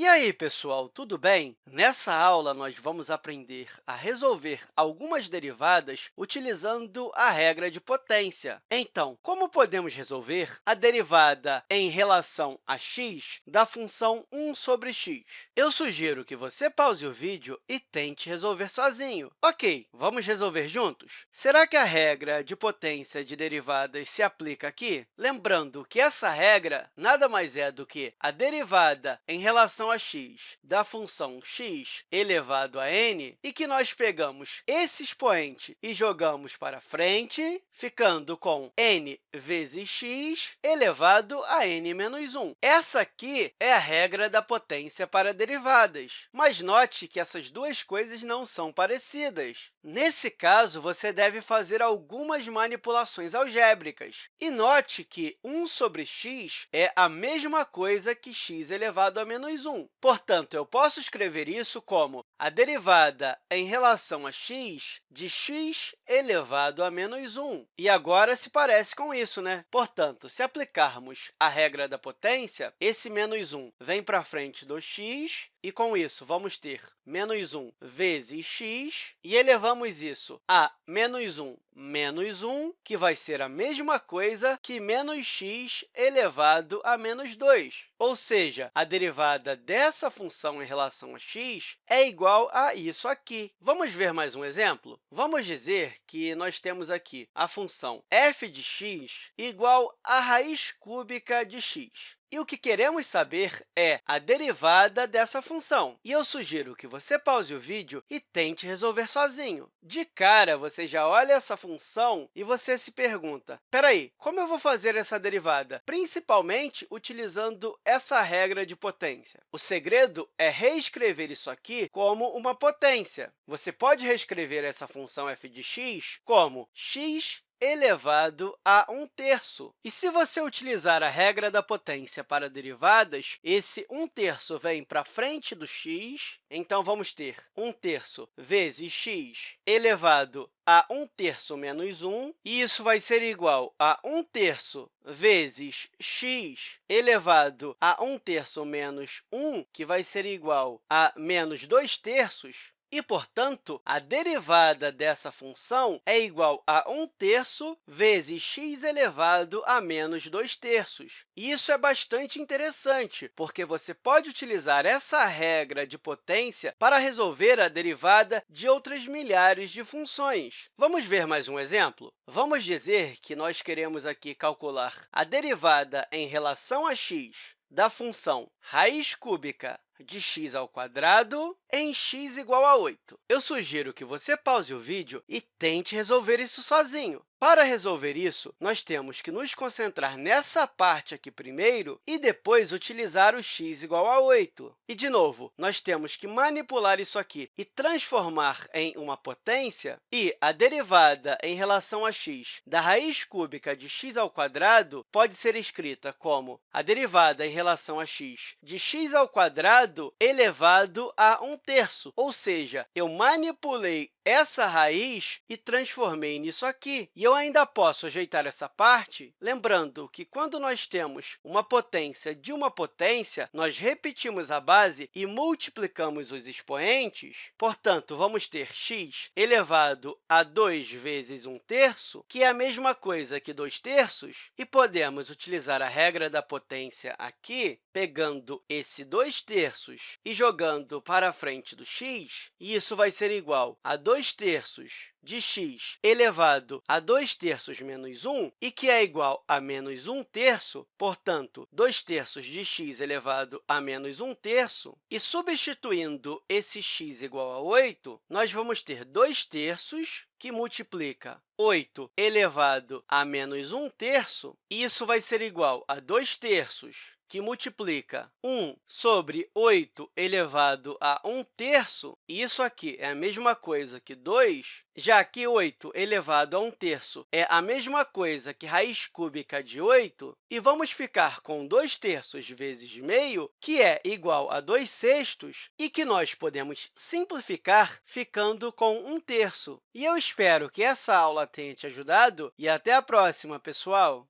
E aí, pessoal, tudo bem? Nessa aula, nós vamos aprender a resolver algumas derivadas utilizando a regra de potência. Então, como podemos resolver a derivada em relação a x da função 1 sobre x? Eu sugiro que você pause o vídeo e tente resolver sozinho. Ok, vamos resolver juntos? Será que a regra de potência de derivadas se aplica aqui? Lembrando que essa regra nada mais é do que a derivada em relação a x da função x elevado a n e que nós pegamos esse expoente e jogamos para frente, ficando com n vezes x elevado a n menos 1. Essa aqui é a regra da potência para derivadas, mas note que essas duas coisas não são parecidas. Nesse caso, você deve fazer algumas manipulações algébricas. E note que 1 sobre x é a mesma coisa que x elevado a menos 1. 1. Portanto, eu posso escrever isso como a derivada em relação a x de x elevado a menos 1. E agora se parece com isso, né? Portanto, se aplicarmos a regra da potência, esse menos 1 vem para frente do x, e, com isso, vamos ter menos 1 vezes x, e elevamos isso a menos 1 menos 1, que vai ser a mesma coisa que menos x elevado a menos 2. Ou seja, a derivada dessa função em relação a x é igual a isso aqui. Vamos ver mais um exemplo? Vamos dizer que nós temos aqui a função f de x igual à raiz cúbica de x. E o que queremos saber é a derivada dessa função. E eu sugiro que você pause o vídeo e tente resolver sozinho. De cara, você já olha essa função e você se pergunta, espera aí, como eu vou fazer essa derivada? Principalmente utilizando essa regra de potência. O segredo é reescrever isso aqui como uma potência. Você pode reescrever essa função f de x como x elevado a 1 terço. E se você utilizar a regra da potência para derivadas, esse 1 terço vem para frente do x, então vamos ter 1 terço vezes x elevado a 1 terço menos 1, e isso vai ser igual a 1 terço vezes x elevado a 1 terço menos 1, que vai ser igual a menos 2 terços, e, portanto, a derivada dessa função é igual a 1 terço vezes x elevado a menos 2 terços. Isso é bastante interessante, porque você pode utilizar essa regra de potência para resolver a derivada de outras milhares de funções. Vamos ver mais um exemplo? Vamos dizer que nós queremos aqui calcular a derivada em relação a x da função raiz cúbica de x ao quadrado em x igual a 8. Eu sugiro que você pause o vídeo e tente resolver isso sozinho. Para resolver isso, nós temos que nos concentrar nessa parte aqui primeiro e depois utilizar o x igual a 8. E, de novo, nós temos que manipular isso aqui e transformar em uma potência, e a derivada em relação a x da raiz cúbica de x ao quadrado pode ser escrita como a derivada em relação a x de x ao quadrado elevado a 1 terço, ou seja, eu manipulei essa raiz e transformei nisso aqui. E eu ainda posso ajeitar essa parte, lembrando que, quando nós temos uma potência de uma potência, nós repetimos a base e multiplicamos os expoentes. Portanto, vamos ter x elevado a 2 vezes 1 terço, que é a mesma coisa que 2 terços, e podemos utilizar a regra da potência aqui, pegando esse 2 terços e jogando para frente do x, isso vai ser igual a 2 2 terços de x elevado a 2 terços menos 1, e que é igual a menos 1 terço, portanto, 2 terços de x elevado a menos 1 terço, e substituindo esse x igual a 8, nós vamos ter 2 terços, que multiplica 8 elevado a menos 1 terço, isso vai ser igual a 2 terços que multiplica 1 sobre 8 elevado a 1 terço, isso aqui é a mesma coisa que 2, já que 8 elevado a 1 terço é a mesma coisa que raiz cúbica de 8, e vamos ficar com 2 terços vezes meio, que é igual a 2 sextos, e que nós podemos simplificar ficando com 1 terço. E eu espero que essa aula tenha te ajudado, e até a próxima, pessoal!